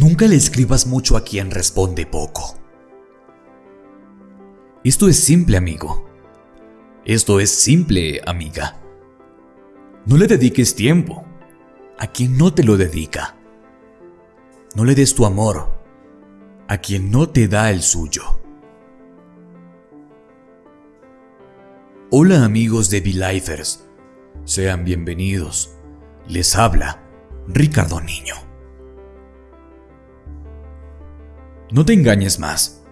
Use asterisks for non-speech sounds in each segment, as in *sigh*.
Nunca le escribas mucho a quien responde poco. Esto es simple, amigo. Esto es simple, amiga. No le dediques tiempo a quien no te lo dedica. No le des tu amor a quien no te da el suyo. Hola amigos de V-Lifers, sean bienvenidos. Les habla Ricardo Niño. No te engañes más.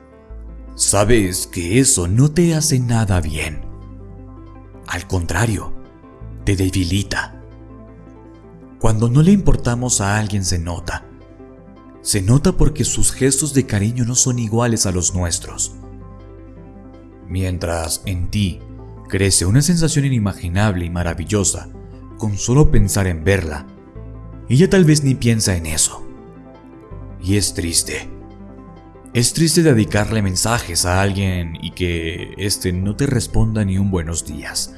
Sabes que eso no te hace nada bien. Al contrario, te debilita. Cuando no le importamos a alguien se nota. Se nota porque sus gestos de cariño no son iguales a los nuestros. Mientras en ti crece una sensación inimaginable y maravillosa con solo pensar en verla, ella tal vez ni piensa en eso. Y es triste. Es triste dedicarle mensajes a alguien y que éste no te responda ni un buenos días.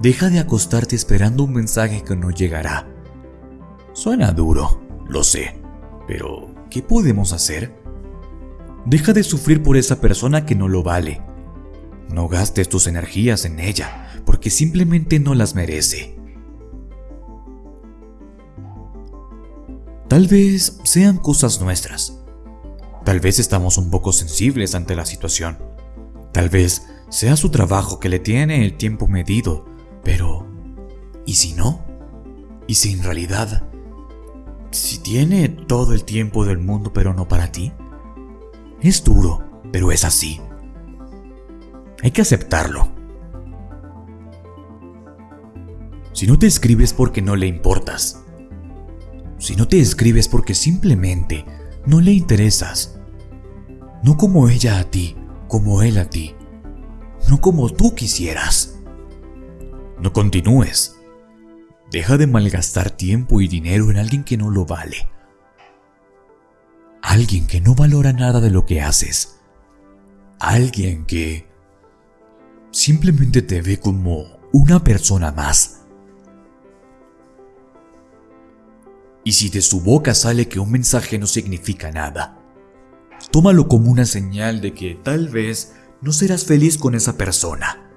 Deja de acostarte esperando un mensaje que no llegará. Suena duro, lo sé, pero ¿qué podemos hacer? Deja de sufrir por esa persona que no lo vale. No gastes tus energías en ella, porque simplemente no las merece. Tal vez sean cosas nuestras. Tal vez estamos un poco sensibles ante la situación. Tal vez sea su trabajo que le tiene el tiempo medido, pero ¿y si no? ¿Y si en realidad si tiene todo el tiempo del mundo pero no para ti? Es duro, pero es así. Hay que aceptarlo. Si no te escribes porque no le importas. Si no te escribes porque simplemente no le interesas. No como ella a ti, como él a ti. No como tú quisieras. No continúes. Deja de malgastar tiempo y dinero en alguien que no lo vale. Alguien que no valora nada de lo que haces. Alguien que simplemente te ve como una persona más. Y si de su boca sale que un mensaje no significa nada, tómalo como una señal de que tal vez no serás feliz con esa persona.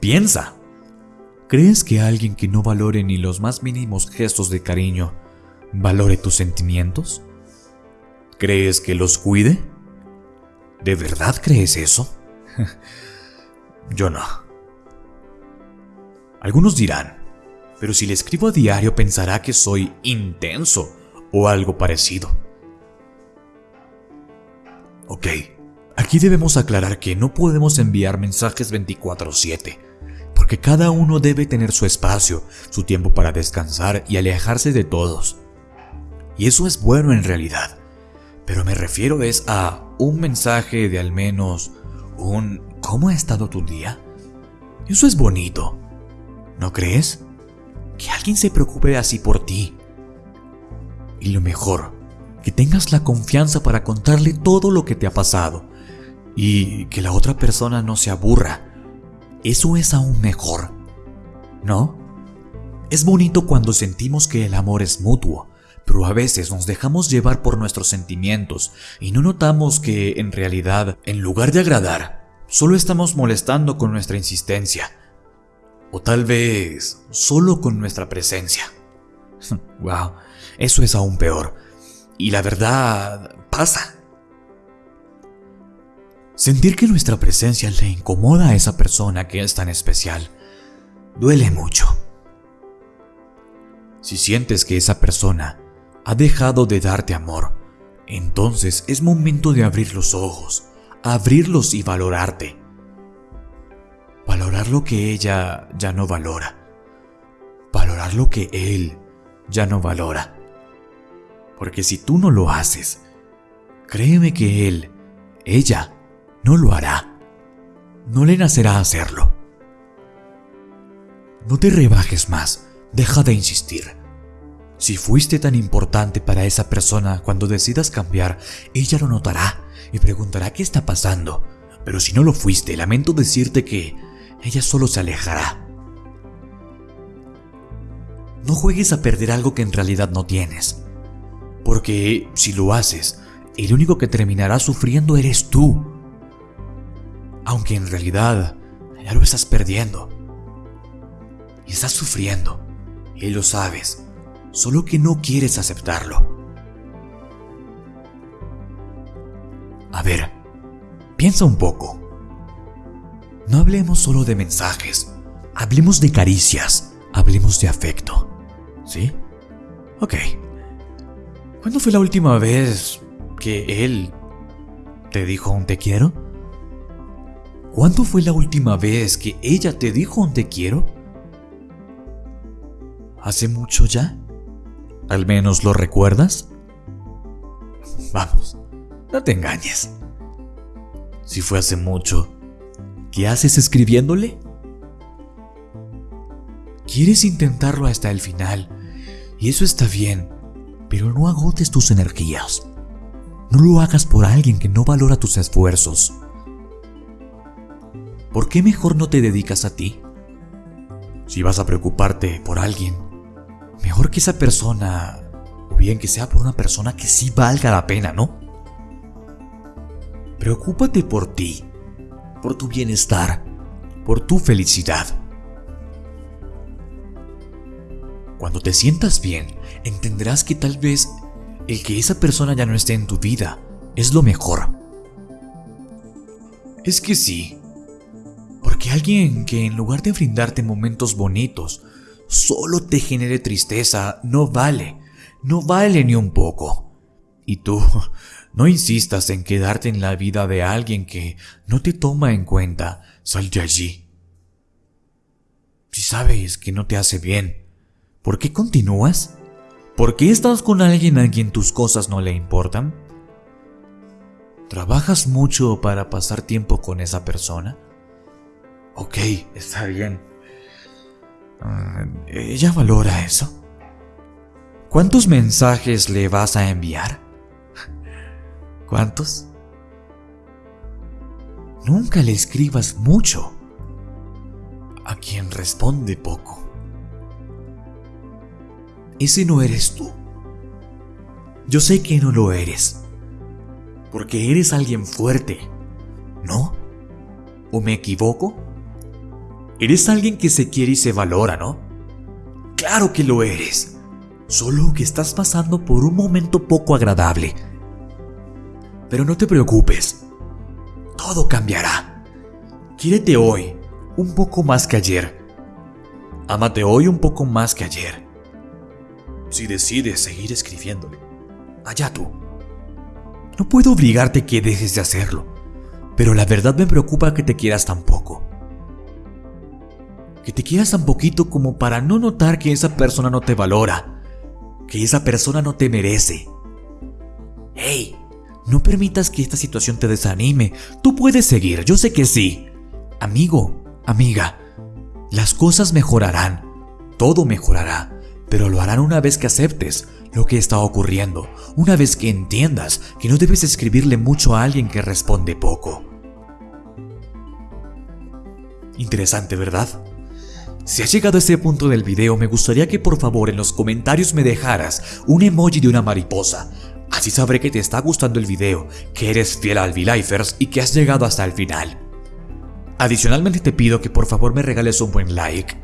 Piensa. ¿Crees que alguien que no valore ni los más mínimos gestos de cariño valore tus sentimientos? ¿Crees que los cuide? ¿De verdad crees eso? *laughs* Yo no. Algunos dirán, pero si le escribo a diario pensará que soy intenso o algo parecido. Ok, aquí debemos aclarar que no podemos enviar mensajes 24/7 porque cada uno debe tener su espacio, su tiempo para descansar y alejarse de todos. Y eso es bueno en realidad, pero me refiero es a un mensaje de al menos un ¿cómo ha estado tu día? Eso es bonito, ¿no crees? Que alguien se preocupe así por ti. Y lo mejor, que tengas la confianza para contarle todo lo que te ha pasado y que la otra persona no se aburra eso es aún mejor, ¿no? Es bonito cuando sentimos que el amor es mutuo, pero a veces nos dejamos llevar por nuestros sentimientos y no notamos que, en realidad, en lugar de agradar, solo estamos molestando con nuestra insistencia. O tal vez solo con nuestra presencia. *laughs* wow, eso es aún peor. Y la verdad pasa. Sentir que nuestra presencia le incomoda a esa persona que es tan especial duele mucho. Si sientes que esa persona ha dejado de darte amor, entonces es momento de abrir los ojos, abrirlos y valorarte. Valorar lo que ella ya no valora. Valorar lo que él ya no valora. Porque si tú no lo haces, créeme que él, ella, no lo hará. No le nacerá hacerlo. No te rebajes más, deja de insistir. Si fuiste tan importante para esa persona cuando decidas cambiar, ella lo notará y preguntará qué está pasando. Pero si no lo fuiste, lamento decirte que ella solo se alejará. No juegues a perder algo que en realidad no tienes. Porque si lo haces, el único que terminará sufriendo eres tú. Aunque en realidad ya lo estás perdiendo. Y estás sufriendo. Y lo sabes. Solo que no quieres aceptarlo. A ver, piensa un poco. No hablemos solo de mensajes. Hablemos de caricias. Hablemos de afecto. ¿Sí? Ok. ¿Cuándo fue la última vez que él te dijo un te quiero? ¿Cuándo fue la última vez que ella te dijo un te quiero? ¿Hace mucho ya? ¿Al menos lo recuerdas? *laughs* Vamos, no te engañes. Si fue hace mucho, ¿qué haces escribiéndole? Quieres intentarlo hasta el final, y eso está bien, pero no agotes tus energías. No lo hagas por alguien que no valora tus esfuerzos. ¿Por qué mejor no te dedicas a ti? Si vas a preocuparte por alguien, mejor que esa persona, o bien que sea por una persona que sí valga la pena, ¿no? Preocúpate por ti, por tu bienestar, por tu felicidad. Cuando te sientas bien, entenderás que tal vez el que esa persona ya no esté en tu vida es lo mejor. Es que sí, porque alguien que en lugar de brindarte momentos bonitos, solo te genere tristeza, no vale, no vale ni un poco. Y tú, no insistas en quedarte en la vida de alguien que no te toma en cuenta, sal de allí. Si sabes que no te hace bien, ¿Por qué continúas? ¿Por qué estás con alguien a quien tus cosas no le importan? ¿Trabajas mucho para pasar tiempo con esa persona? Ok, está bien. Ah, ¿Ella valora eso? ¿Cuántos mensajes le vas a enviar? ¿Cuántos? Nunca le escribas mucho a quien responde poco ese no eres tú. Yo sé que no lo eres, porque eres alguien fuerte, ¿no? ¿O me equivoco? Eres alguien que se quiere y se valora, ¿no? Claro que lo eres, solo que estás pasando por un momento poco agradable. Pero no te preocupes, todo cambiará. Quiérete hoy un poco más que ayer. Ámate hoy un poco más que ayer si decides seguir escribiéndole. Allá tú. No puedo obligarte que dejes de hacerlo, pero la verdad me preocupa que te quieras tan poco. Que te quieras tan poquito como para no notar que esa persona no te valora, que esa persona no te merece. ¡Hey! No permitas que esta situación te desanime. Tú puedes seguir, yo sé que sí. Amigo, amiga, las cosas mejorarán. Todo mejorará pero lo harán una vez que aceptes lo que está ocurriendo, una vez que entiendas que no debes escribirle mucho a alguien que responde poco. Interesante, ¿verdad? Si has llegado a este punto del video, me gustaría que por favor en los comentarios me dejaras un emoji de una mariposa. Así sabré que te está gustando el video, que eres fiel al V-Lifers y que has llegado hasta el final. Adicionalmente te pido que por favor me regales un buen like,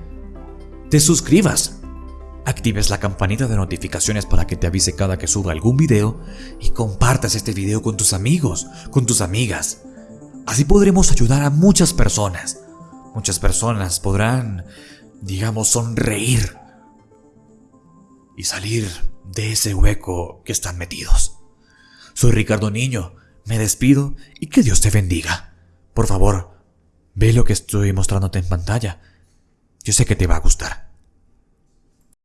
te suscribas actives la campanita de notificaciones para que te avise cada que suba algún video y compartas este video con tus amigos, con tus amigas. Así podremos ayudar a muchas personas. Muchas personas podrán, digamos, sonreír y salir de ese hueco que están metidos. Soy Ricardo Niño, me despido y que Dios te bendiga. Por favor, ve lo que estoy mostrándote en pantalla. Yo sé que te va a gustar.